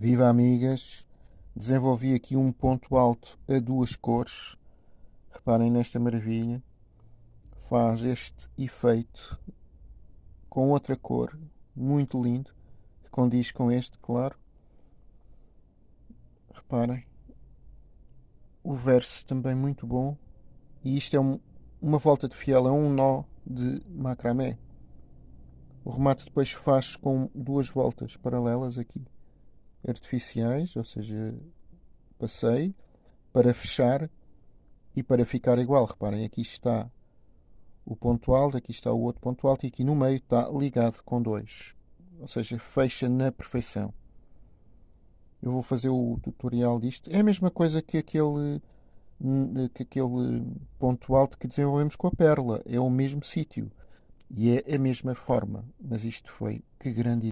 Viva amigas! Desenvolvi aqui um ponto alto a duas cores. Reparem nesta maravilha. Faz este efeito com outra cor, muito lindo, que condiz com este, claro. Reparem. O verso também muito bom. E isto é um, uma volta de fiel, é um nó de macramé. O remate depois faz com duas voltas paralelas aqui, artificiais, ou seja, passei para fechar e para ficar igual. Reparem, aqui está o ponto alto, aqui está o outro ponto alto e aqui no meio está ligado com dois. Ou seja, fecha na perfeição. Eu vou fazer o tutorial disto. É a mesma coisa que aquele, que aquele ponto alto que desenvolvemos com a pérola. É o mesmo sítio. E é a mesma forma. Mas isto foi que grande